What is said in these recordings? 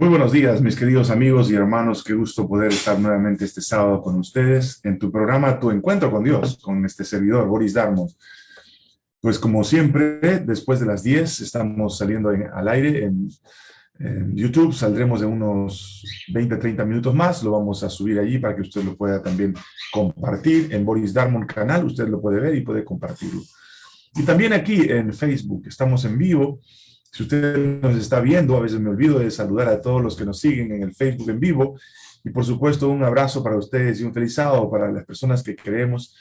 Muy buenos días, mis queridos amigos y hermanos. Qué gusto poder estar nuevamente este sábado con ustedes en tu programa Tu Encuentro con Dios, con este servidor, Boris Darmos. Pues como siempre, después de las 10 estamos saliendo al aire en, YouTube. Saldremos de unos 20, 30 minutos más. Lo vamos a subir allí para que usted lo pueda también compartir. En Boris Darmon canal usted lo puede ver y puede compartirlo. Y también aquí en Facebook. Estamos en vivo si usted nos está viendo, a veces me olvido de saludar a todos los que nos siguen en el Facebook en vivo. Y por supuesto, un abrazo para ustedes y un feliz sábado para las personas que creemos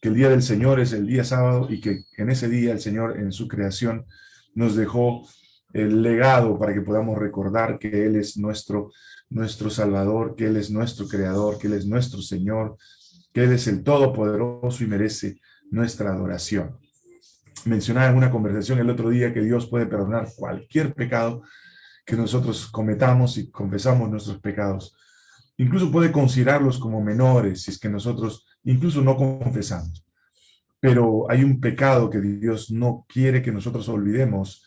que el día del Señor es el día sábado y que en ese día el Señor en su creación nos dejó el legado para que podamos recordar que Él es nuestro, nuestro Salvador, que Él es nuestro Creador, que Él es nuestro Señor, que Él es el Todopoderoso y merece nuestra adoración mencionaba en una conversación el otro día que Dios puede perdonar cualquier pecado que nosotros cometamos y confesamos nuestros pecados. Incluso puede considerarlos como menores si es que nosotros incluso no confesamos. Pero hay un pecado que Dios no quiere que nosotros olvidemos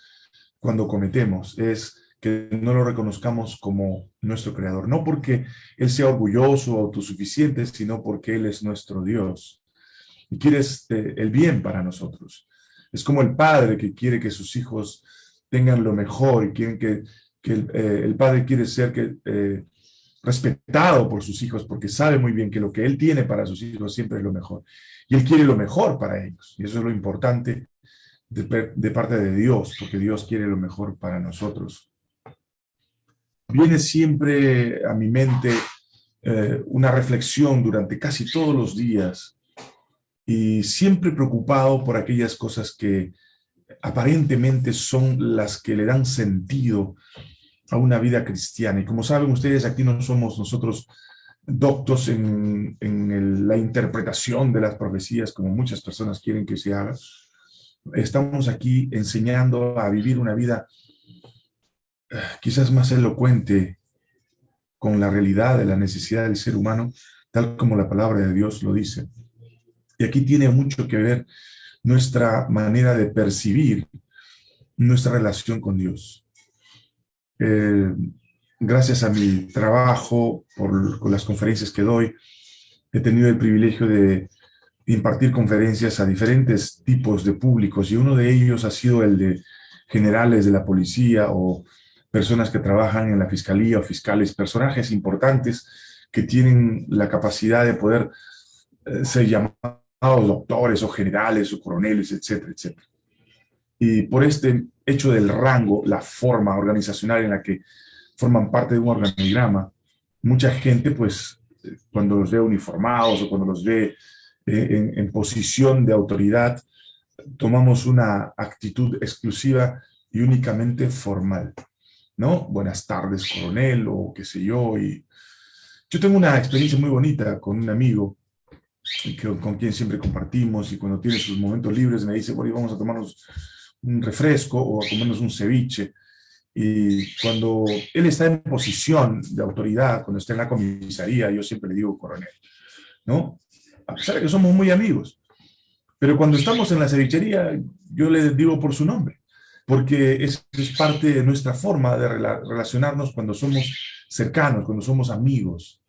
cuando cometemos, es que no lo reconozcamos como nuestro creador. No porque Él sea orgulloso o autosuficiente, sino porque Él es nuestro Dios. Y quiere este, el bien para nosotros. Es como el padre que quiere que sus hijos tengan lo mejor y quieren que, eh, el, padre quiere ser que, eh, respetado por sus hijos porque sabe muy bien que lo que él tiene para sus hijos siempre es lo mejor. Y él quiere lo mejor para ellos. Y eso es lo importante de, parte de Dios, porque Dios quiere lo mejor para nosotros. Viene siempre a mi mente eh, una reflexión durante casi todos los días y siempre preocupado por aquellas cosas que aparentemente son las que le dan sentido a una vida cristiana. Y como saben ustedes, aquí no somos nosotros doctos en, la interpretación de las profecías, como muchas personas quieren que se haga. Estamos aquí enseñando a vivir una vida eh, quizás más elocuente con la realidad de la necesidad del ser humano, tal como la palabra de Dios lo dice. Y aquí tiene mucho que ver nuestra manera de percibir nuestra relación con Dios. Eh, gracias a mi trabajo, por, las conferencias que doy, he tenido el privilegio de impartir conferencias a diferentes tipos de públicos y uno de ellos ha sido el de generales de la policía o personas que trabajan en la fiscalía o fiscales, personajes importantes que tienen la capacidad de poder eh, ser llamados doctores o generales o coroneles, etcétera, etcétera. Y por este hecho del rango, la forma organizacional en la que forman parte de un organigrama, mucha gente, pues, cuando los ve uniformados o cuando los ve eh, en, posición de autoridad, tomamos una actitud exclusiva y únicamente formal, ¿no? Buenas tardes, coronel, o qué sé yo. Y yo tengo una experiencia muy bonita con un amigo con quien siempre compartimos y cuando tiene sus momentos libres me dice, bueno, vamos a tomarnos un refresco o a comernos un ceviche. Y cuando él está en posición de autoridad, cuando está en la comisaría, yo siempre le digo coronel, ¿no? A pesar de que somos muy amigos. Pero cuando estamos en la cevichería, yo le digo por su nombre, porque es, es parte de nuestra forma de relacionarnos cuando somos cercanos, cuando somos amigos.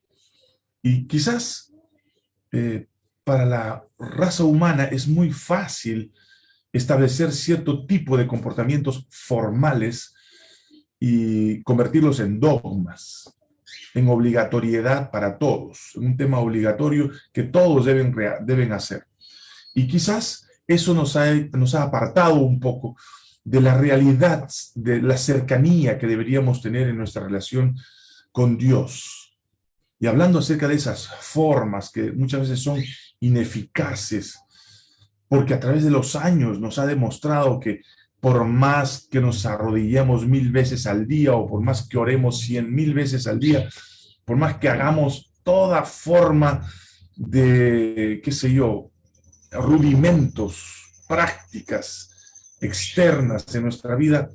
Y quizás eh, para la raza humana es muy fácil establecer cierto tipo de comportamientos formales y convertirlos en dogmas, en obligatoriedad para todos, un tema obligatorio que todos deben, deben hacer. Y quizás eso nos ha, nos ha apartado un poco de la realidad, de la cercanía que deberíamos tener en nuestra relación con Dios. Y hablando acerca de esas formas que muchas veces son ineficaces, porque a través de los años nos ha demostrado que por más que nos arrodillemos mil veces al día o por más que oremos cien mil veces al día, por más que hagamos toda forma de, qué sé yo, rudimentos, prácticas externas en nuestra vida,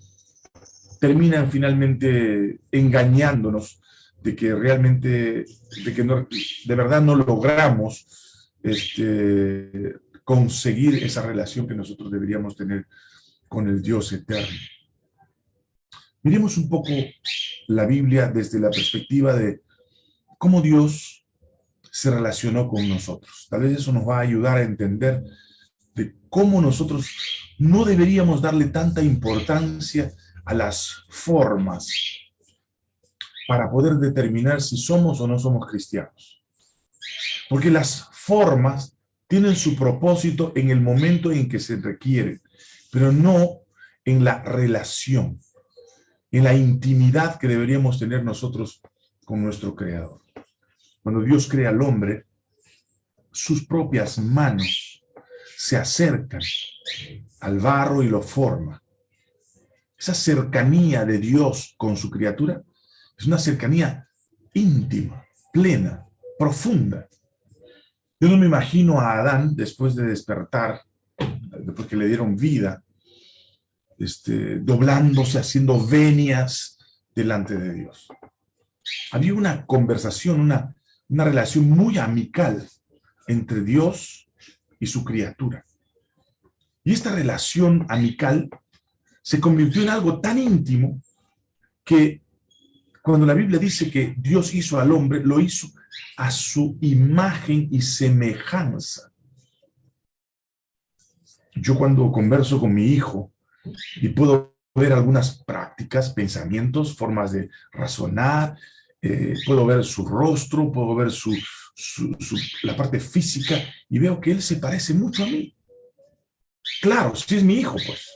terminan finalmente engañándonos de que realmente, de que no, de verdad no logramos este, conseguir esa relación que nosotros deberíamos tener con el Dios eterno. Miremos un poco la Biblia desde la perspectiva de cómo Dios se relacionó con nosotros. Tal vez eso nos va a ayudar a entender de cómo nosotros no deberíamos darle tanta importancia a las formas para poder determinar si somos o no somos cristianos. Porque las formas tienen su propósito en el momento en que se requiere, pero no en la relación, en la intimidad que deberíamos tener nosotros con nuestro Creador. Cuando Dios crea al hombre, sus propias manos se acercan al barro y lo forma. Esa cercanía de Dios con su criatura es una cercanía íntima, plena, profunda. Yo no me imagino a Adán, después de despertar, después que le dieron vida, este, doblándose, haciendo venias delante de Dios. Había una conversación, una, una relación muy amical entre Dios y su criatura. Y esta relación amical se convirtió en algo tan íntimo que cuando la Biblia dice que Dios hizo al hombre, lo hizo a su imagen y semejanza. Yo cuando converso con mi hijo y puedo ver algunas prácticas, pensamientos, formas de razonar, eh, puedo ver su rostro, puedo ver su, la parte física y veo que él se parece mucho a mí. Claro, si es mi hijo, pues.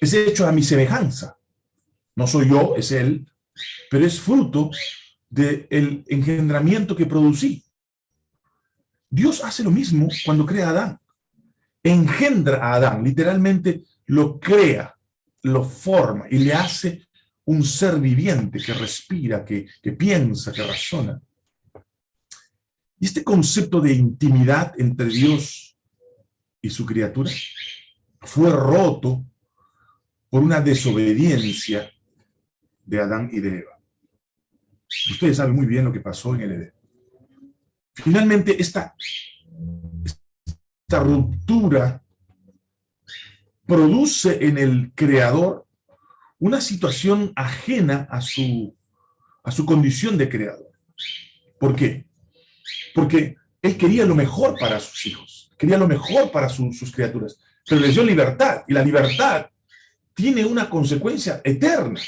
Es hecho a mi semejanza. No soy yo, es él, pero es fruto del engendramiento que producí. Dios hace lo mismo cuando crea a Adán. Engendra a Adán, literalmente lo crea, lo forma y le hace un ser viviente que respira, que, que piensa, que razona. Y este concepto de intimidad entre Dios y su criatura fue roto por una desobediencia de Adán y de Eva. Ustedes saben muy bien lo que pasó en el Edén. Finalmente, esta, esta ruptura produce en el creador una situación ajena a su, a su condición de creador. ¿Por qué? Porque él quería lo mejor para sus hijos, quería lo mejor para sus criaturas, pero les dio libertad, y la libertad tiene una consecuencia eterna.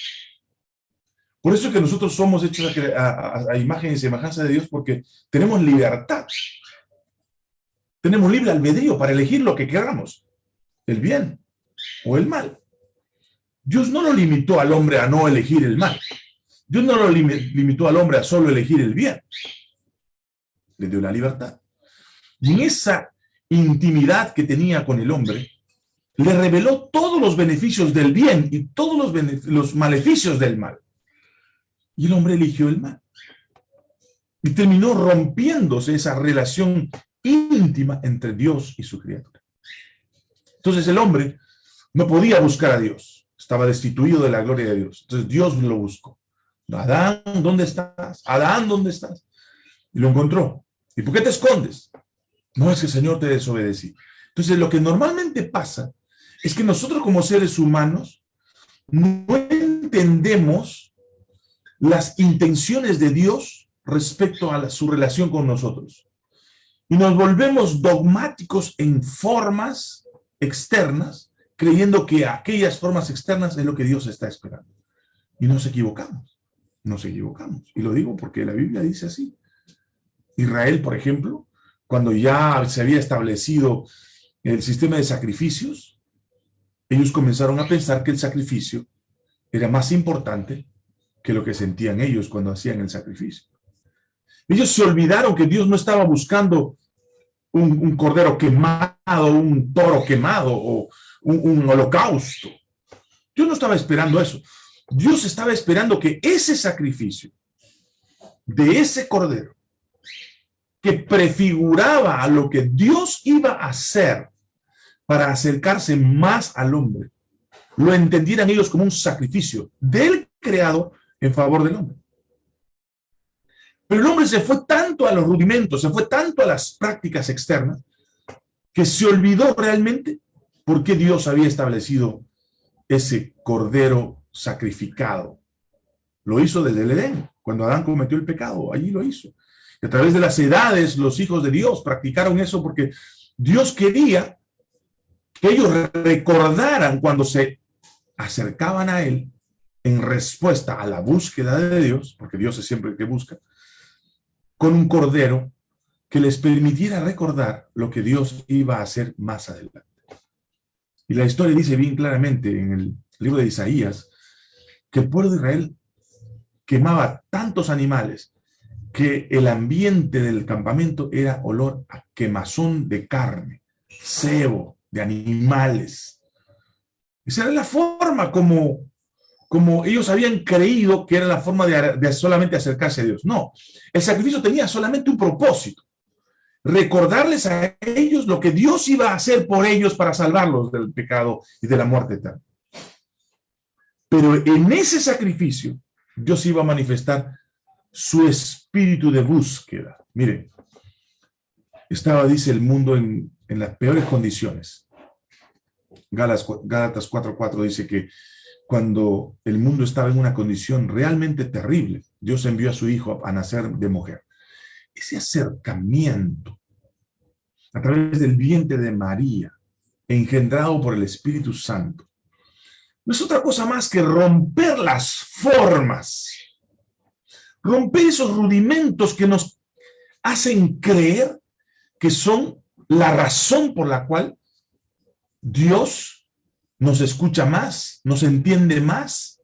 Por eso es que nosotros somos hechos a, imagen y semejanza de Dios, porque tenemos libertad. Tenemos libre albedrío para elegir lo que queramos, el bien o el mal. Dios no lo limitó al hombre a no elegir el mal. Dios no lo limitó al hombre a solo elegir el bien. Le dio la libertad. Y en esa intimidad que tenía con el hombre, le reveló todos los beneficios del bien y todos los maleficios del mal. Y el hombre eligió el mal. Y terminó rompiéndose esa relación íntima entre Dios y su criatura. Entonces el hombre no podía buscar a Dios. Estaba destituido de la gloria de Dios. Entonces Dios lo buscó. Adán, ¿dónde estás? Adán, ¿dónde estás? Y lo encontró. ¿Y por qué te escondes? No es que el Señor te desobedecí. Entonces lo que normalmente pasa es que nosotros como seres humanos no entendemos las intenciones de Dios respecto a su relación con nosotros. Y nos volvemos dogmáticos en formas externas, creyendo que aquellas formas externas es lo que Dios está esperando. Y nos equivocamos, nos equivocamos. Y lo digo porque la Biblia dice así. Israel, por ejemplo, cuando ya se había establecido el sistema de sacrificios, ellos comenzaron a pensar que el sacrificio era más importante que lo que sentían ellos cuando hacían el sacrificio. Ellos se olvidaron que Dios no estaba buscando un, cordero quemado, un toro quemado o un, un holocausto. Dios no estaba esperando eso. Dios estaba esperando que ese sacrificio de ese cordero que prefiguraba a lo que Dios iba a hacer para acercarse más al hombre, lo entendieran ellos como un sacrificio del creado en favor del hombre. Pero el hombre se fue tanto a los rudimentos, se fue tanto a las prácticas externas, que se olvidó realmente por qué Dios había establecido ese cordero sacrificado. Lo hizo desde el Edén, cuando Adán cometió el pecado, allí lo hizo. Y a través de las edades, los hijos de Dios practicaron eso porque Dios quería que ellos recordaran cuando se acercaban a Él en respuesta a la búsqueda de Dios, porque Dios es siempre el que busca, con un cordero que les permitiera recordar lo que Dios iba a hacer más adelante. Y la historia dice bien claramente en el libro de Isaías que el pueblo de Israel quemaba tantos animales que el ambiente del campamento era olor a quemazón de carne, cebo, de animales. Esa era la forma como, como ellos habían creído que era la forma de, solamente acercarse a Dios. No, el sacrificio tenía solamente un propósito, recordarles a ellos lo que Dios iba a hacer por ellos para salvarlos del pecado y de la muerte eterna. Pero en ese sacrificio, Dios iba a manifestar su espíritu de búsqueda. Miren, estaba, dice, el mundo en, las peores condiciones. Gálatas 4.4 dice que cuando el mundo estaba en una condición realmente terrible, Dios envió a su hijo a nacer de mujer. Ese acercamiento a través del vientre de María, engendrado por el Espíritu Santo, no es otra cosa más que romper las formas, romper esos rudimentos que nos hacen creer que son la razón por la cual Dios nos escucha más, nos entiende más,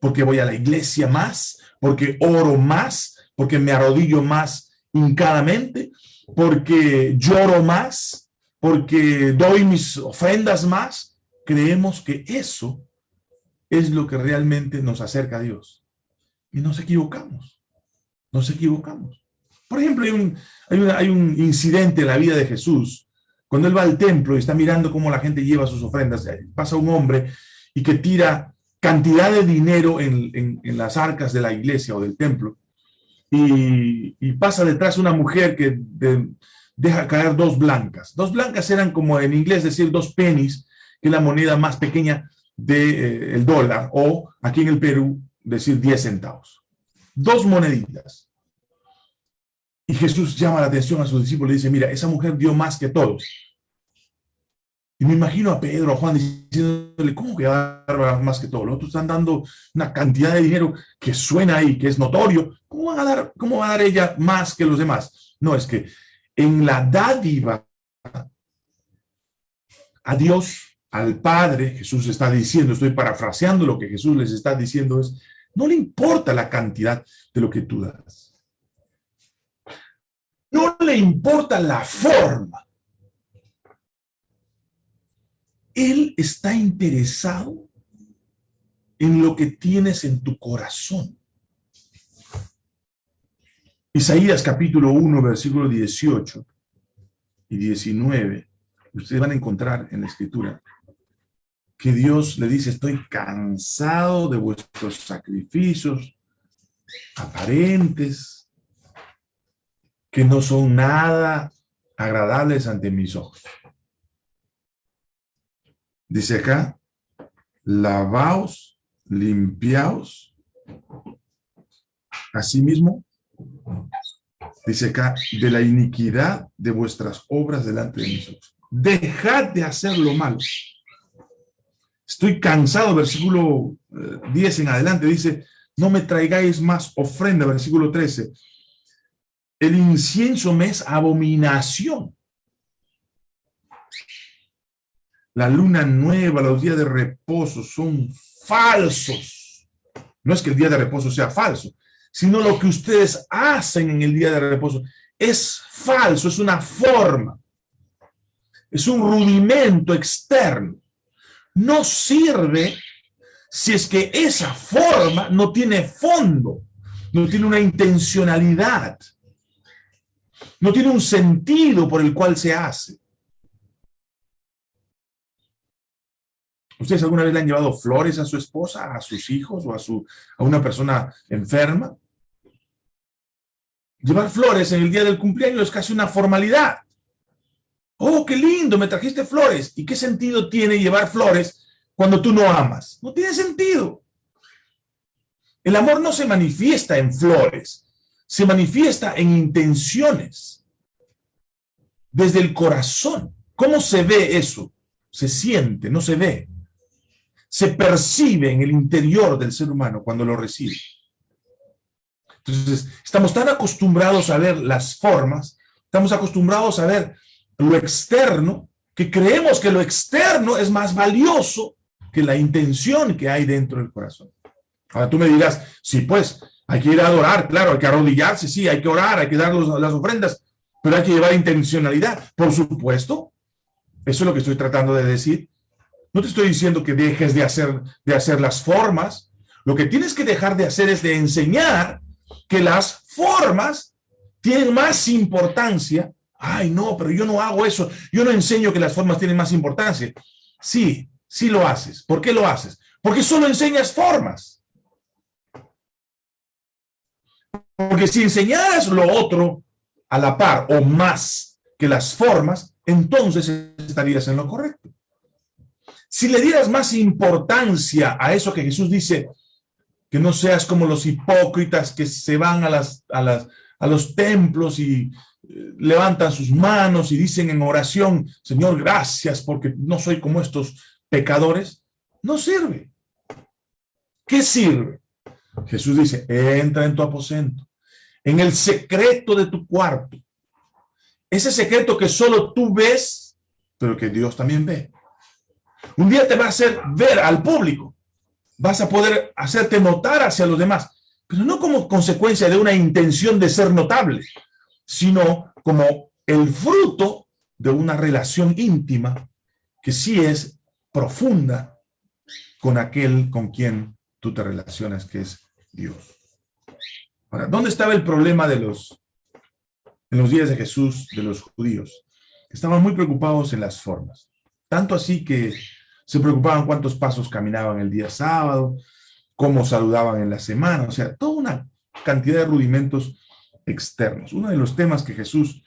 porque voy a la iglesia más, porque oro más, porque me arrodillo más hincadamente, porque lloro más, porque doy mis ofrendas más, creemos que eso es lo que realmente nos acerca a Dios. Y nos equivocamos, nos equivocamos. Por ejemplo, hay un, hay, un incidente en la vida de Jesús, cuando él va al templo y está mirando cómo la gente lleva sus ofrendas, pasa un hombre y que tira cantidad de dinero en, en las arcas de la iglesia o del templo, y, pasa detrás una mujer que deja caer dos blancas. Dos blancas eran como en inglés decir dos pennies, que es la moneda más pequeña del eh, dólar, o aquí en el Perú decir 10 centavos. Dos moneditas. Y Jesús llama la atención a sus discípulos y dice, mira, esa mujer dio más que todos. Y me imagino a Pedro, a Juan diciéndole, ¿cómo que va más que todos? Los otros están dando una cantidad de dinero que suena ahí, que es notorio, ¿Cómo, ¿Cómo va a dar ella más que los demás? No, es que en la dádiva a Dios, al Padre, Jesús está diciendo, estoy parafraseando lo que Jesús les está diciendo, es, no le importa la cantidad de lo que tú das. Le importa la forma. Él está interesado en lo que tienes en tu corazón. Isaías capítulo 1, versículo 18 y 19, ustedes van a encontrar en la escritura que Dios le dice, estoy cansado de vuestros sacrificios aparentes, que no son nada agradables ante mis ojos. Dice acá, lavaos, limpiaos, asimismo, Dice acá, de la iniquidad de vuestras obras delante de mis ojos. Dejad de hacer lo malo. Estoy cansado, versículo 10 eh, en adelante, dice, no me traigáis más ofrenda, versículo 13. El incienso me es abominación. La luna nueva, los días de reposo son falsos. No es que el día de reposo sea falso, sino lo que ustedes hacen en el día de reposo. Es falso, es una forma. Es un rudimento externo. No sirve si es que esa forma no tiene fondo, no tiene una intencionalidad, no tiene un sentido por el cual se hace. ¿Ustedes alguna vez le han llevado flores a su esposa, a sus hijos o a, su, a una persona enferma? Llevar flores en el día del cumpleaños es casi una formalidad. Oh, qué lindo, me trajiste flores. ¿Y qué sentido tiene llevar flores cuando tú no amas? No tiene sentido. El amor no se manifiesta en flores, se manifiesta en intenciones, desde el corazón. ¿Cómo se ve eso? Se siente, no se ve. Se percibe en el interior del ser humano cuando lo recibe. Entonces, estamos tan acostumbrados a ver las formas, estamos acostumbrados a ver lo externo, que creemos que lo externo es más valioso que la intención que hay dentro del corazón. Ahora tú me dirás, sí, pues, hay que ir a adorar, claro, hay que arrodillarse, sí, hay que orar, hay que dar las ofrendas, pero hay que llevar intencionalidad, por supuesto. Eso es lo que estoy tratando de decir. No te estoy diciendo que dejes de hacer, de hacer las formas. Lo que tienes que dejar de hacer es de enseñar que las formas tienen más importancia. Ay, no, pero yo no hago eso. Yo no enseño que las formas tienen más importancia. Sí, sí lo haces. ¿Por qué lo haces? Porque solo enseñas formas. Porque si enseñaras lo otro a la par o más que las formas, entonces estarías en lo correcto. Si le dieras más importancia a eso que Jesús dice, que no seas como los hipócritas que se van a, a los templos y eh, levantan sus manos y dicen en oración, Señor, gracias porque no soy como estos pecadores, no sirve. ¿Qué sirve? Jesús dice, entra en tu aposento, en el secreto de tu cuarto. Ese secreto que solo tú ves, pero que Dios también ve. Un día te va a hacer ver al público. Vas a poder hacerte notar hacia los demás, pero no como consecuencia de una intención de ser notable, sino como el fruto de una relación íntima que sí es profunda con aquel con quien tú te relacionas, que es Dios. Ahora, ¿dónde estaba el problema de los, en los días de Jesús, de los judíos? Estaban muy preocupados en las formas. Tanto así que se preocupaban cuántos pasos caminaban el día sábado, cómo saludaban en la semana, o sea, toda una cantidad de rudimentos externos. Uno de los temas que Jesús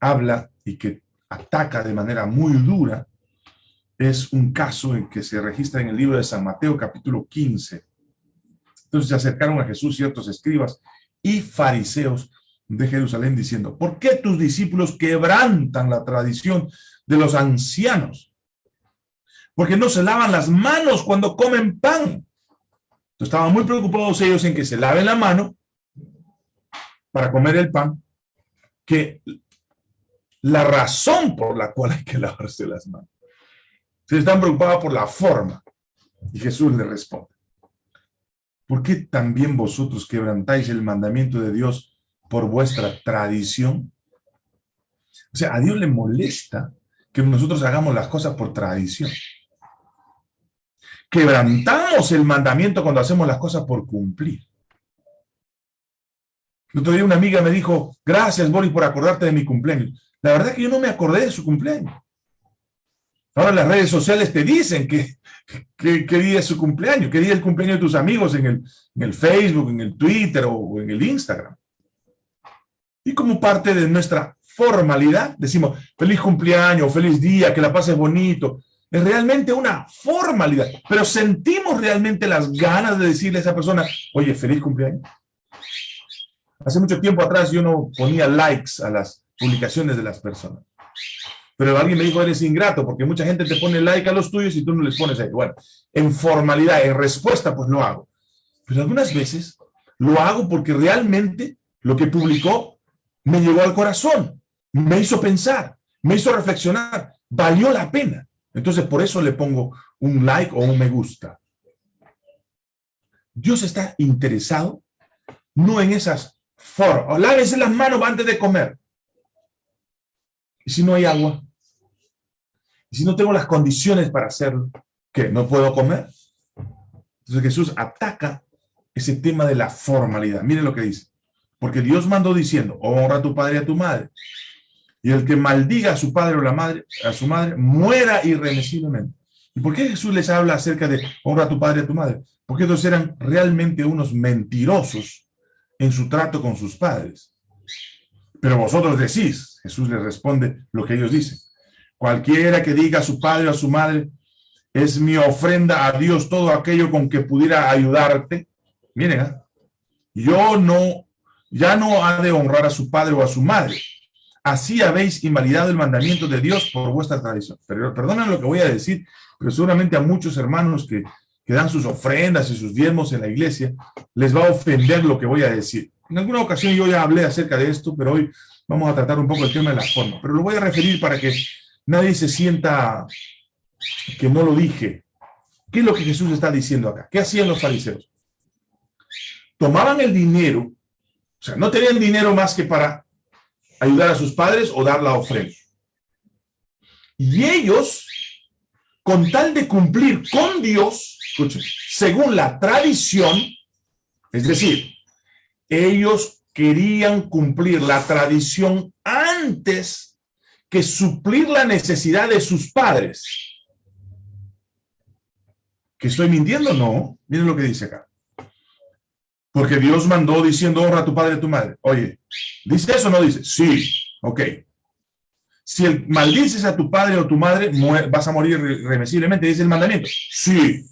habla y que ataca de manera muy dura es un caso en que se registra en el libro de San Mateo capítulo 15, entonces se acercaron a Jesús ciertos escribas y fariseos de Jerusalén diciendo, ¿por qué tus discípulos quebrantan la tradición de los ancianos? Porque no se lavan las manos cuando comen pan. Entonces estaban muy preocupados ellos en que se laven la mano para comer el pan, que la razón por la cual hay que lavarse las manos. Se están preocupados por la forma. Y Jesús le responde. ¿Por qué también vosotros quebrantáis el mandamiento de Dios por vuestra tradición? O sea, a Dios le molesta que nosotros hagamos las cosas por tradición. Quebrantamos el mandamiento cuando hacemos las cosas por cumplir. El otro día una amiga me dijo, gracias Boris por acordarte de mi cumpleaños. La verdad es que yo no me acordé de su cumpleaños. Ahora las redes sociales te dicen que, qué día es su cumpleaños, qué día es el cumpleaños de tus amigos en el, en el Facebook, en el Twitter o, en el Instagram. Y como parte de nuestra formalidad, decimos feliz cumpleaños, feliz día, que la pases bonito. Es realmente una formalidad, pero sentimos realmente las ganas de decirle a esa persona, oye, feliz cumpleaños. Hace mucho tiempo atrás yo no ponía likes a las publicaciones de las personas. Pero alguien me dijo, eres ingrato, porque mucha gente te pone like a los tuyos y tú no les pones ahí. Bueno, en formalidad, en respuesta, pues lo hago. Pero algunas veces lo hago porque realmente lo que publicó me llegó al corazón, me hizo pensar, me hizo reflexionar, valió la pena. Entonces, por eso le pongo un like o un me gusta. Dios está interesado no en esas formas. Lávese las manos antes de comer. Y si no hay agua, si no tengo las condiciones para hacerlo, ¿qué? ¿No puedo comer? Entonces Jesús ataca ese tema de la formalidad. Miren lo que dice. Porque Dios mandó diciendo, honra a tu padre y a tu madre. Y el que maldiga a su padre o a su madre, muera irremisiblemente. ¿Y por qué Jesús les habla acerca de honra a tu padre y a tu madre? Porque ellos eran realmente unos mentirosos en su trato con sus padres. Pero vosotros decís, Jesús les responde lo que ellos dicen. Cualquiera que diga a su padre o a su madre, es mi ofrenda a Dios todo aquello con que pudiera ayudarte. Miren, ¿ah? yo no, ya no ha de honrar a su padre o a su madre. Así habéis invalidado el mandamiento de Dios por vuestra tradición. Pero perdonen lo que voy a decir, pero seguramente a muchos hermanos que, que dan sus ofrendas y sus diezmos en la iglesia, les va a ofender lo que voy a decir. En alguna ocasión yo ya hablé acerca de esto, pero hoy vamos a tratar un poco el tema de la forma. Pero lo voy a referir para que nadie se sienta que no lo dije. ¿Qué es lo que Jesús está diciendo acá? ¿Qué hacían los fariseos? Tomaban el dinero, o sea, no tenían dinero más que para ayudar a sus padres o dar la ofrenda. Y ellos, con tal de cumplir con Dios, según la tradición, es decir, ellos querían cumplir la tradición antes que suplir la necesidad de sus padres. ¿Que estoy mintiendo? No. Miren lo que dice acá. Porque Dios mandó diciendo, honra a tu padre y a tu madre. Oye, ¿dice eso o no dice? Sí. Ok. Si el, maldices a tu padre o tu madre, vas a morir irreversiblemente, dice el mandamiento. Sí.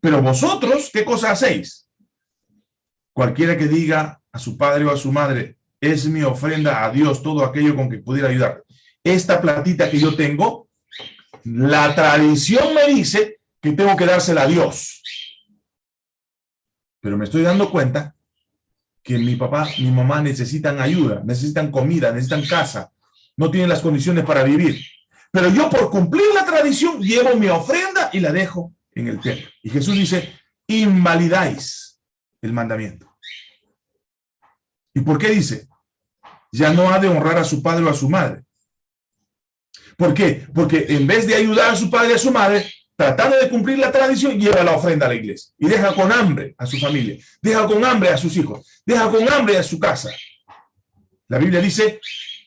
Pero vosotros, ¿qué cosa hacéis? Cualquiera que diga a su padre o a su madre, es mi ofrenda a Dios, todo aquello con que pudiera ayudar. Esta platita que yo tengo, la tradición me dice que tengo que dársela a Dios. Pero me estoy dando cuenta que mi papá, mi mamá necesitan ayuda, necesitan comida, necesitan casa, no tienen las condiciones para vivir. Pero yo por cumplir la tradición llevo mi ofrenda y la dejo en el templo. Y Jesús dice, invalidáis el mandamiento. ¿Y por qué dice? Ya no ha de honrar a su padre o a su madre. ¿Por qué? Porque en vez de ayudar a su padre y a su madre, tratando de cumplir la tradición, lleva la ofrenda a la iglesia y deja con hambre a su familia, deja con hambre a sus hijos, deja con hambre a su casa. La Biblia dice,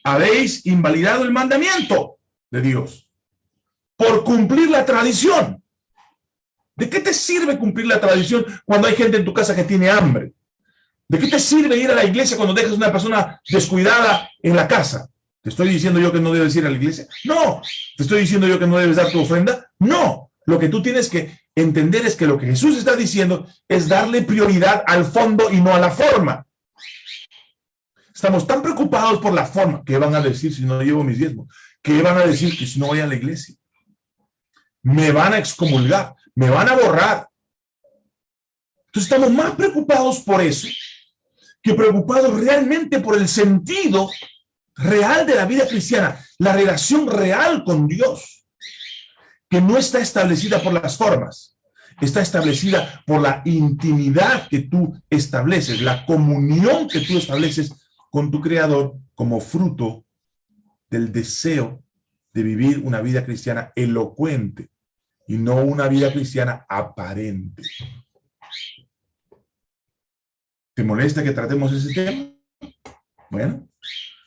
habéis invalidado el mandamiento de Dios por cumplir la tradición. ¿De qué te sirve cumplir la tradición cuando hay gente en tu casa que tiene hambre? ¿De qué te sirve ir a la iglesia cuando dejas una persona descuidada en la casa? ¿Te estoy diciendo yo que no debes ir a la iglesia? No. ¿Te estoy diciendo yo que no debes dar tu ofrenda? No. Lo que tú tienes que entender es que lo que Jesús está diciendo es darle prioridad al fondo y no a la forma. Estamos tan preocupados por la forma. ¿Qué van a decir si no llevo mis diezmos? ¿Qué van a decir que si no voy a la iglesia? Me van a excomulgar, me van a borrar. Entonces estamos más preocupados por eso que preocupados realmente por el sentido real de la vida cristiana, la relación real con Dios que no está establecida por las formas, está establecida por la intimidad que tú estableces, la comunión que tú estableces con tu Creador como fruto del deseo de vivir una vida cristiana elocuente y no una vida cristiana aparente. ¿Te molesta que tratemos ese tema? Bueno,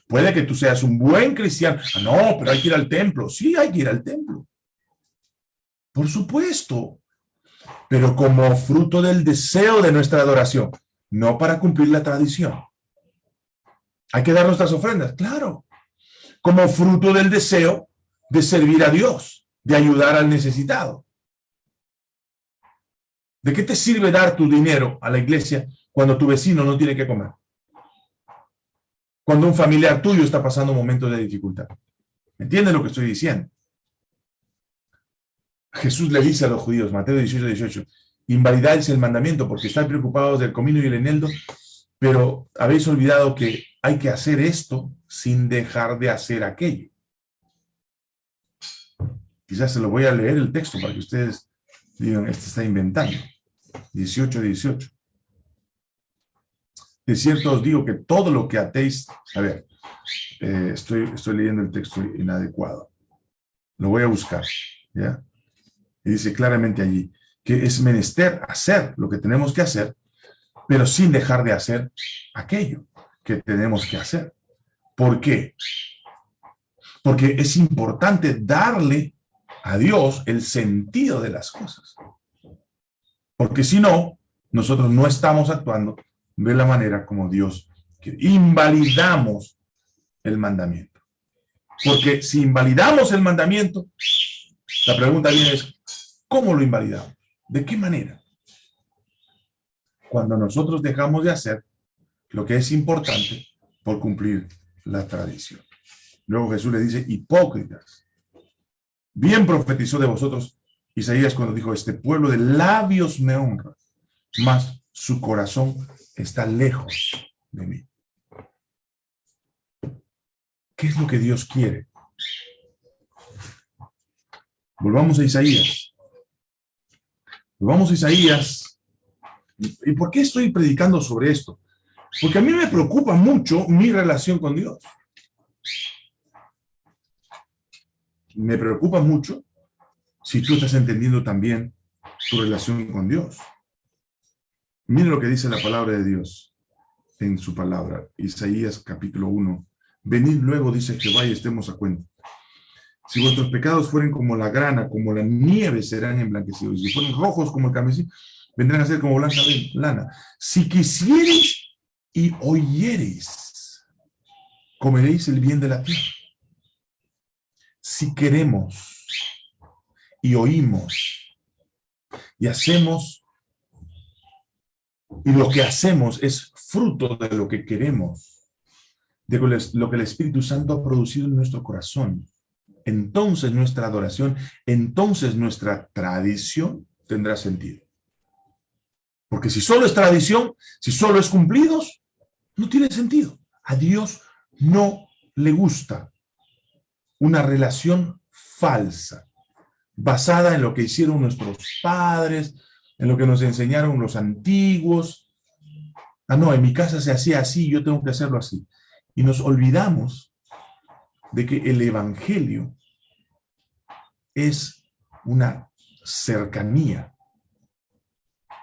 puede que tú seas un buen cristiano. Ah, no, pero hay que ir al templo. Sí, hay que ir al templo. Por supuesto, pero como fruto del deseo de nuestra adoración, no para cumplir la tradición. Hay que dar nuestras ofrendas, claro, como fruto del deseo de servir a Dios, de ayudar al necesitado. ¿De qué te sirve dar tu dinero a la iglesia cuando tu vecino no tiene que comer? Cuando un familiar tuyo está pasando momentos de dificultad. ¿Me entienden lo que estoy diciendo? Jesús le dice a los judíos, Mateo 18, 18, invalidáis el mandamiento porque estáis preocupados del comino y el eneldo, pero habéis olvidado que hay que hacer esto sin dejar de hacer aquello. Quizás se lo voy a leer el texto para que ustedes digan, este está inventando. 18, 18. De cierto os digo que todo lo que atéis, a ver, eh, estoy, estoy leyendo el texto inadecuado. Lo voy a buscar, ¿ya? Y dice claramente allí que es menester hacer lo que tenemos que hacer, pero sin dejar de hacer aquello que tenemos que hacer. ¿Por qué? Porque es importante darle a Dios el sentido de las cosas. Porque si no, nosotros no estamos actuando de la manera como Dios quiere. Invalidamos el mandamiento. Porque si invalidamos el mandamiento, la pregunta es, ¿Cómo lo invalidamos? ¿De qué manera? cuando nosotros dejamos de hacer lo que es importante por cumplir la tradición. Luego Jesús le dice, hipócritas, bien profetizó de vosotros Isaías cuando dijo, este pueblo de labios me honra, mas su corazón está lejos de mí. ¿Qué es lo que Dios quiere? Volvamos a Isaías. Volvamos a Isaías. ¿Y por qué estoy predicando sobre esto? Porque a mí me preocupa mucho mi relación con Dios. Me preocupa mucho si tú estás entendiendo también tu relación con Dios. Mire lo que dice la palabra de Dios en su palabra, Isaías capítulo 1. Venid luego, dice Jehová, y estemos a cuenta. Si vuestros pecados fueren como la grana, como la nieve, serán emblanquecidos. Si fueren rojos como el carmesí, vendrán a ser como blanca lana. Si quisiereis y oyereis, comeréis el bien de la tierra. Si queremos y oímos y hacemos, y lo que hacemos es fruto de lo que queremos, de lo que el Espíritu Santo ha producido en nuestro corazón, entonces nuestra adoración, entonces nuestra tradición tendrá sentido. Porque si solo es tradición, si solo es cumplidos, no tiene sentido. A Dios no le gusta una relación falsa, basada en lo que hicieron nuestros padres, en lo que nos enseñaron los antiguos. Ah, no, en mi casa se hacía así, yo tengo que hacerlo así. Y nos olvidamos de que el Evangelio es una cercanía.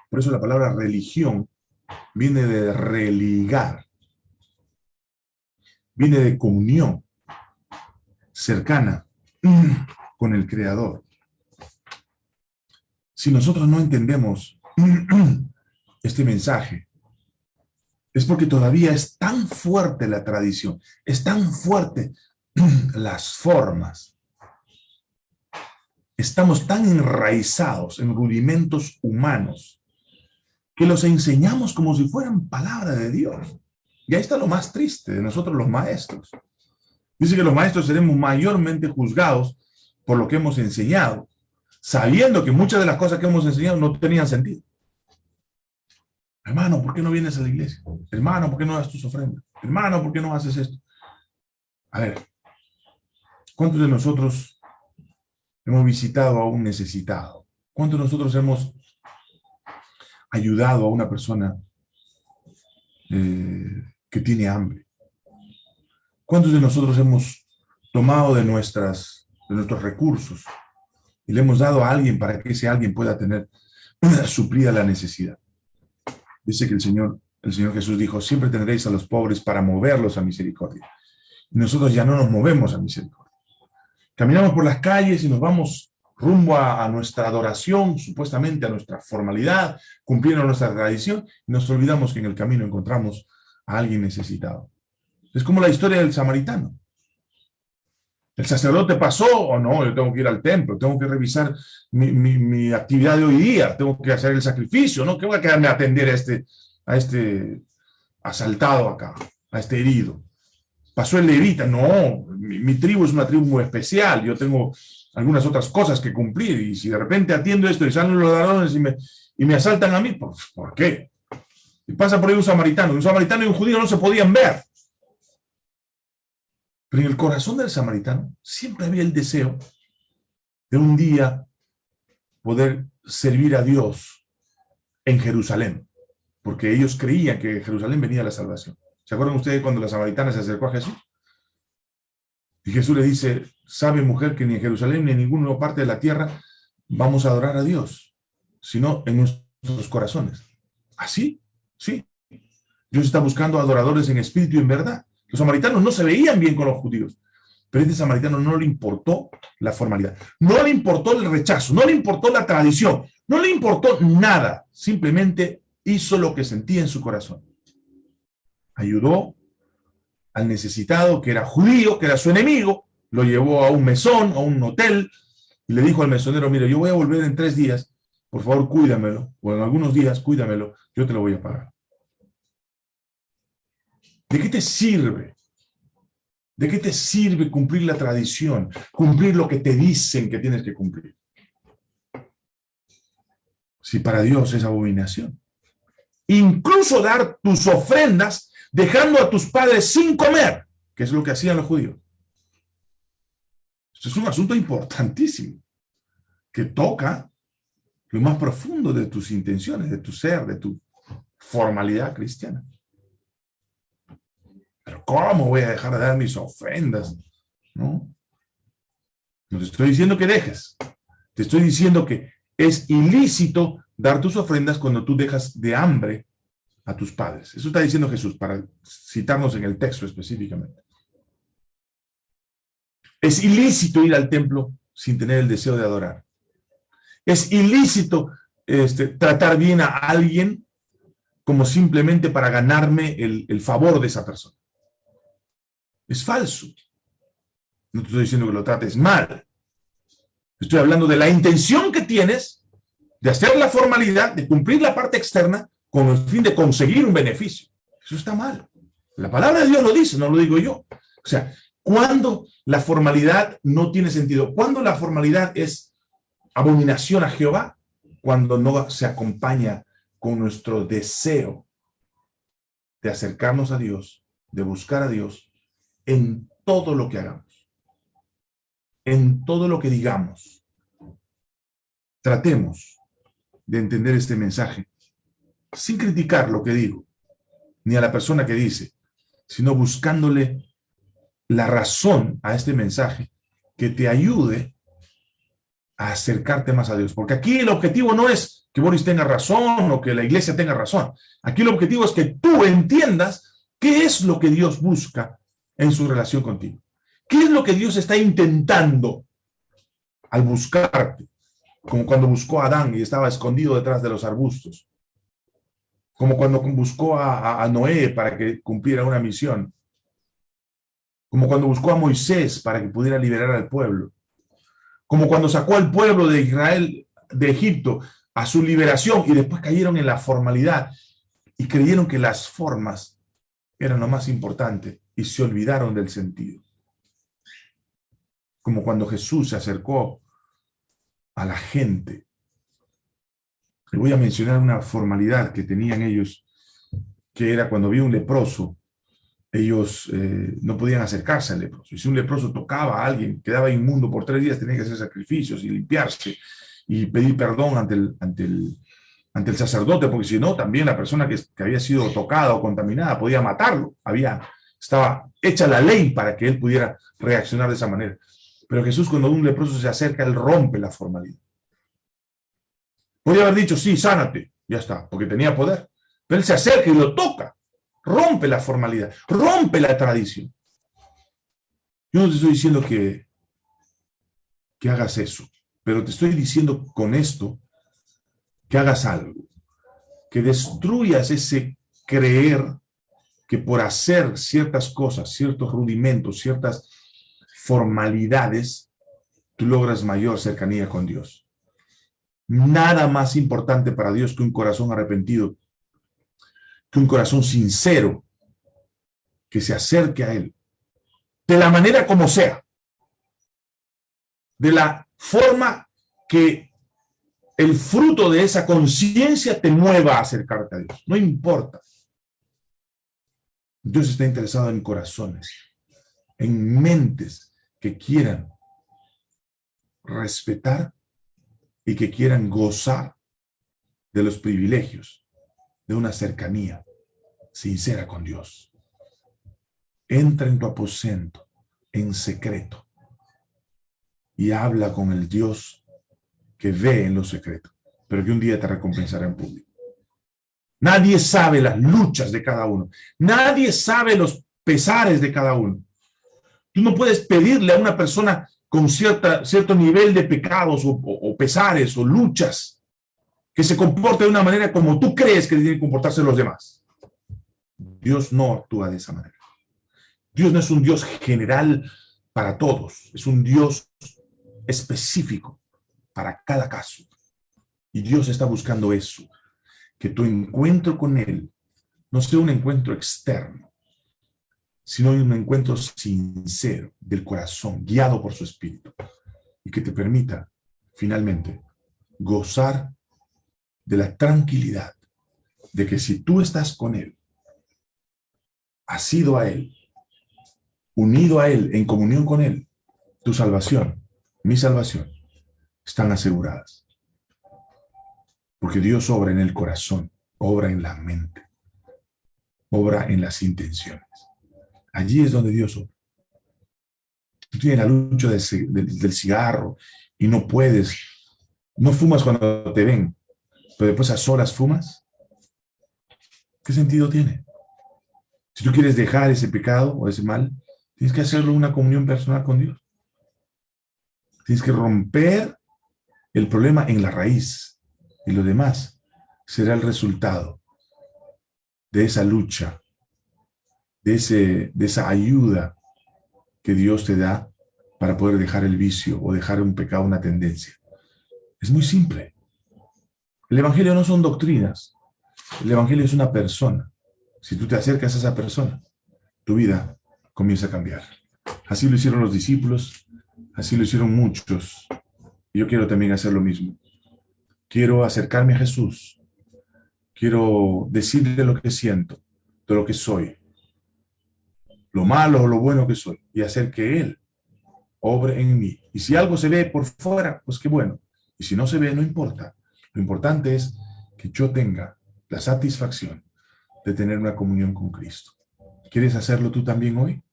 Por eso la palabra religión viene de religar, viene de comunión cercana con el Creador. Si nosotros no entendemos este mensaje, es porque todavía es tan fuerte la tradición, es tan fuerte las formas, estamos tan enraizados en rudimentos humanos que los enseñamos como si fueran palabra de Dios. Y ahí está lo más triste de nosotros los maestros. Dice que los maestros seremos mayormente juzgados por lo que hemos enseñado, sabiendo que muchas de las cosas que hemos enseñado no tenían sentido. Hermano, ¿por qué no vienes a la iglesia? Hermano, ¿por qué no das tus ofrendas? Hermano, ¿por qué no haces esto? A ver, ¿cuántos de nosotros hemos visitado a un necesitado? ¿Cuántos de nosotros hemos ayudado a una persona eh, que tiene hambre? ¿Cuántos de nosotros hemos tomado de, nuestras, de nuestros recursos y le hemos dado a alguien para que ese alguien pueda tener suplida la necesidad? Dice que el Señor, el Señor Jesús dijo, siempre tendréis a los pobres para moverlos a misericordia. Y nosotros ya no nos movemos a misericordia. Caminamos por las calles y nos vamos rumbo a, nuestra adoración, supuestamente a nuestra formalidad, cumpliendo nuestra tradición, y nos olvidamos que en el camino encontramos a alguien necesitado. Es como la historia del samaritano. ¿El sacerdote pasó o no? Yo tengo que ir al templo, tengo que revisar mi, actividad de hoy día, tengo que hacer el sacrificio, ¿no? ¿Qué voy a quedarme a atender a este, a este asaltado acá, a este herido? pasó el levita. No, mi, tribu es una tribu muy especial. Yo tengo algunas otras cosas que cumplir. Y si de repente atiendo esto y salen los ladrones y me, y me asaltan a mí, ¿por, ¿por qué? Y pasa por ahí un samaritano. Un samaritano y un judío no se podían ver. Pero en el corazón del samaritano siempre había el deseo de un día poder servir a Dios en Jerusalén, porque ellos creían que en Jerusalén venía la salvación. ¿Se acuerdan ustedes cuando la samaritana se acercó a Jesús? Y Jesús le dice, sabe mujer que ni en Jerusalén ni en ninguna parte de la tierra vamos a adorar a Dios, sino en nuestros corazones. ¿Así? ¿Sí? Dios está buscando adoradores en espíritu y en verdad. Los samaritanos no se veían bien con los judíos, pero este samaritano no le importó la formalidad, no le importó el rechazo, no le importó la tradición, no le importó nada, simplemente hizo lo que sentía en su corazón ayudó al necesitado, que era judío, que era su enemigo, lo llevó a un mesón, a un hotel, y le dijo al mesonero, mire, yo voy a volver en tres días, por favor cuídamelo, o en algunos días cuídamelo, yo te lo voy a pagar. ¿De qué te sirve? ¿De qué te sirve cumplir la tradición? Cumplir lo que te dicen que tienes que cumplir. Si para Dios es abominación. Incluso dar tus ofrendas dejando a tus padres sin comer, que es lo que hacían los judíos. Es un asunto importantísimo, que toca lo más profundo de tus intenciones, de tu ser, de tu formalidad cristiana. Pero ¿cómo voy a dejar de dar mis ofrendas? No. Te estoy diciendo que dejes. Te estoy diciendo que es ilícito dar tus ofrendas cuando tú dejas de hambre a tus padres. Eso está diciendo Jesús, para citarnos en el texto específicamente. Es ilícito ir al templo sin tener el deseo de adorar. Es ilícito este, tratar bien a alguien como simplemente para ganarme el favor de esa persona. Es falso. No te estoy diciendo que lo trates mal. Estoy hablando de la intención que tienes de hacer la formalidad, de cumplir la parte externa con el fin de conseguir un beneficio. Eso está mal. La palabra de Dios lo dice, no lo digo yo. O sea, cuando la formalidad no tiene sentido, cuando la formalidad es abominación a Jehová, cuando no se acompaña con nuestro deseo de acercarnos a Dios, de buscar a Dios en todo lo que hagamos, en todo lo que digamos. Tratemos de entender este mensaje sin criticar lo que digo, ni a la persona que dice, sino buscándole la razón a este mensaje que te ayude a acercarte más a Dios. Porque aquí el objetivo no es que Boris tenga razón o que la iglesia tenga razón. Aquí el objetivo es que tú entiendas qué es lo que Dios busca en su relación contigo. ¿Qué es lo que Dios está intentando al buscarte? Como cuando buscó a Adán y estaba escondido detrás de los arbustos. Como cuando buscó a, Noé para que cumpliera una misión. Como cuando buscó a Moisés para que pudiera liberar al pueblo. Como cuando sacó al pueblo de Israel de Egipto a su liberación y después cayeron en la formalidad y creyeron que las formas eran lo más importante y se olvidaron del sentido. Como cuando Jesús se acercó a la gente. Le voy a mencionar una formalidad que tenían ellos, que era cuando había un leproso, ellos eh, no podían acercarse al leproso. Y si un leproso tocaba a alguien, quedaba inmundo por tres días, tenía que hacer sacrificios y limpiarse y pedir perdón ante el, ante el, ante el sacerdote, porque si no, también la persona que, que había sido tocada o contaminada podía matarlo. Había estaba hecha la ley para que él pudiera reaccionar de esa manera. Pero Jesús cuando un leproso se acerca, él rompe la formalidad. Podría haber dicho, sí, sánate, ya está, porque tenía poder. Pero él se acerca y lo toca, rompe la formalidad, rompe la tradición. Yo no te estoy diciendo que, que hagas eso, pero te estoy diciendo con esto que hagas algo, que destruyas ese creer que por hacer ciertas cosas, ciertos rudimentos, ciertas formalidades, tú logras mayor cercanía con Dios. Nada más importante para Dios que un corazón arrepentido, que un corazón sincero, que se acerque a Él, de la manera como sea, de la forma que el fruto de esa conciencia te mueva a acercarte a Dios. No importa. Dios está interesado en corazones, en mentes que quieran respetar y que quieran gozar de los privilegios de una cercanía sincera con Dios. Entra en tu aposento en secreto y habla con el Dios que ve en lo secreto, pero que un día te recompensará en público. Nadie sabe las luchas de cada uno. Nadie sabe los pesares de cada uno. Tú no puedes pedirle a una persona con cierta, cierto nivel de pecados o, pesares o luchas que se comporte de una manera como tú crees que deben comportarse los demás. Dios no actúa de esa manera. Dios no es un Dios general para todos, es un Dios específico para cada caso. Y Dios está buscando eso, que tu encuentro con Él no sea un encuentro externo, sino un encuentro sincero del corazón, guiado por su Espíritu, y que te permita, finalmente, gozar de la tranquilidad de que si tú estás con Él, has sido a Él, unido a Él, en comunión con Él, tu salvación, mi salvación, están aseguradas. Porque Dios obra en el corazón, obra en la mente, obra en las intenciones. Allí es donde Dios obra. Tú tienes la lucha del cigarro y no puedes, no fumas cuando te ven, pero después a solas fumas. ¿Qué sentido tiene? Si tú quieres dejar ese pecado o ese mal, tienes que hacerlo una comunión personal con Dios. Tienes que romper el problema en la raíz y lo demás será el resultado de esa lucha, de, ese, de esa ayuda que Dios te da para poder dejar el vicio o dejar un pecado, una tendencia. Es muy simple. El Evangelio no son doctrinas. El Evangelio es una persona. Si tú te acercas a esa persona, tu vida comienza a cambiar. Así lo hicieron los discípulos, así lo hicieron muchos. Yo quiero también hacer lo mismo. Quiero acercarme a Jesús. Quiero decirle lo que siento, de lo que soy. Lo malo o lo bueno que soy. Y hacer que Él obre en mí. Y si algo se ve por fuera, pues qué bueno. Y si no se ve, no importa. Lo importante es que yo tenga la satisfacción de tener una comunión con Cristo. ¿Quieres hacerlo tú también hoy?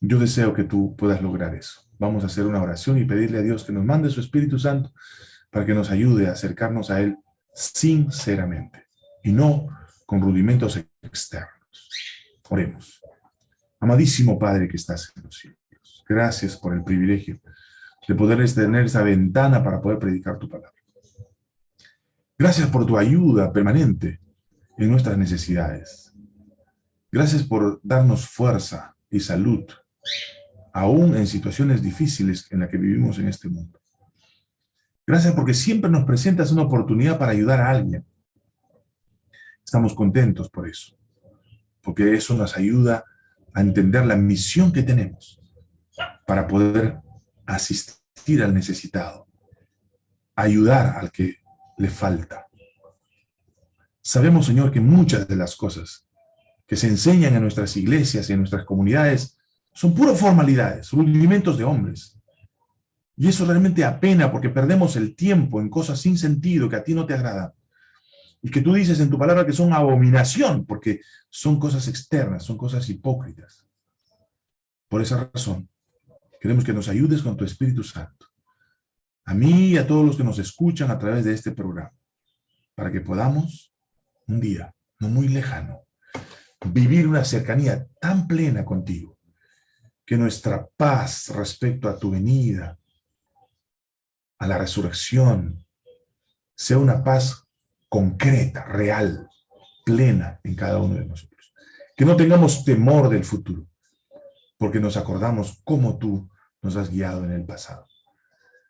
Yo deseo que tú puedas lograr eso. Vamos a hacer una oración y pedirle a Dios que nos mande su Espíritu Santo para que nos ayude a acercarnos a Él sinceramente y no con rudimentos externos. Oremos. Amadísimo Padre que estás en los cielos, gracias por el privilegio de poder tener esa ventana para poder predicar tu palabra. Gracias por tu ayuda permanente en nuestras necesidades. Gracias por darnos fuerza y salud, aún en situaciones difíciles en las que vivimos en este mundo. Gracias porque siempre nos presentas una oportunidad para ayudar a alguien. Estamos contentos por eso, porque eso nos ayuda a entender la misión que tenemos para poder asistir al necesitado, ayudar al que le falta. Sabemos, Señor, que muchas de las cosas que se enseñan en nuestras iglesias y en nuestras comunidades son puras formalidades, rudimentos de hombres. Y eso realmente apena porque perdemos el tiempo en cosas sin sentido que a ti no te agradan. Y que tú dices en tu palabra que son abominación porque son cosas externas, son cosas hipócritas. Por esa razón, queremos que nos ayudes con tu Espíritu Santo a mí y a todos los que nos escuchan a través de este programa, para que podamos un día, no muy lejano, vivir una cercanía tan plena contigo, que nuestra paz respecto a tu venida, a la resurrección, sea una paz concreta, real, plena en cada uno de nosotros. Que no tengamos temor del futuro, porque nos acordamos cómo tú nos has guiado en el pasado.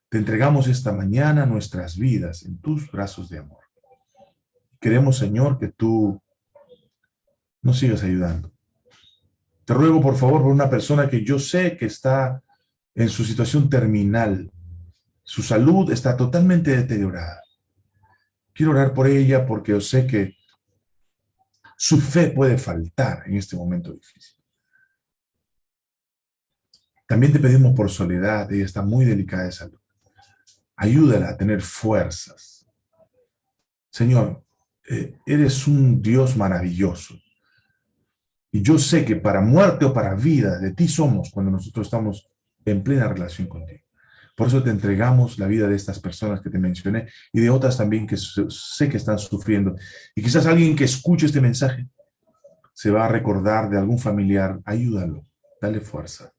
Te entregamos esta mañana nuestras vidas en tus brazos de amor. Queremos, Señor, que tú nos sigas ayudando. Te ruego, por favor, por una persona que yo sé que está en su situación terminal. Su salud está totalmente deteriorada. Quiero orar por ella porque yo sé que su fe puede faltar en este momento difícil. También te pedimos por soledad, ella está muy delicada de salud. Ayúdala a tener fuerzas. Señor, eh, eres un Dios maravilloso. Y yo sé que para muerte o para vida, de ti somos cuando nosotros estamos en plena relación contigo. Por eso te entregamos la vida de estas personas que te mencioné y de otras también que sé que están sufriendo. Y quizás alguien que escuche este mensaje se va a recordar de algún familiar. Ayúdalo, dale fuerza,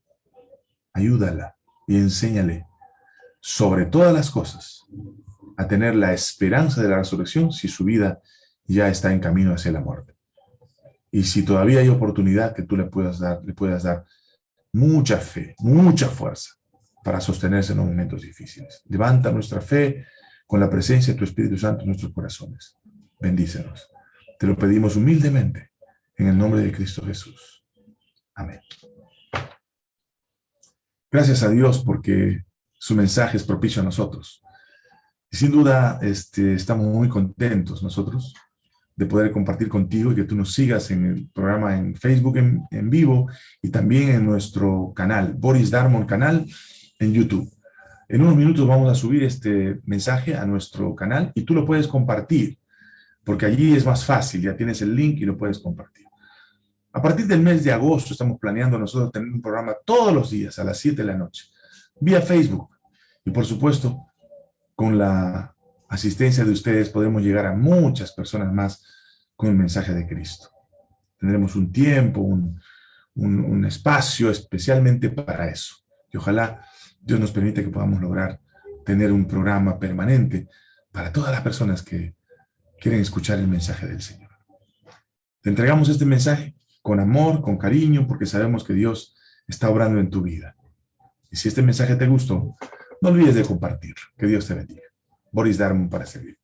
ayúdala y enséñale sobre todas las cosas, a tener la esperanza de la resurrección si su vida ya está en camino hacia la muerte. Y si todavía hay oportunidad que tú le puedas dar, le puedas dar mucha fe, mucha fuerza para sostenerse en los momentos difíciles. Levanta nuestra fe con la presencia de tu Espíritu Santo en nuestros corazones. Bendícenos. Te lo pedimos humildemente en el nombre de Cristo Jesús. Amén. Gracias a Dios porque su mensaje es propicio a nosotros. Y sin duda este, estamos muy contentos nosotros de poder compartir contigo y que tú nos sigas en el programa en Facebook en, en vivo y también en nuestro canal, Boris Darmon Canal, en YouTube. En unos minutos vamos a subir este mensaje a nuestro canal y tú lo puedes compartir, porque allí es más fácil, ya tienes el link y lo puedes compartir. A partir del mes de agosto estamos planeando nosotros tener un programa todos los días a las 7 de la noche, vía Facebook. Y por supuesto, con la asistencia de ustedes podemos llegar a muchas personas más con el mensaje de Cristo. Tendremos un tiempo, un, un, espacio especialmente para eso. Y ojalá Dios nos permita que podamos lograr tener un programa permanente para todas las personas que quieren escuchar el mensaje del Señor. Te entregamos este mensaje con amor, con cariño, porque sabemos que Dios está obrando en tu vida. Y si este mensaje te gustó, no olvides de compartirlo. Que Dios te bendiga. Boris Darmon para servir.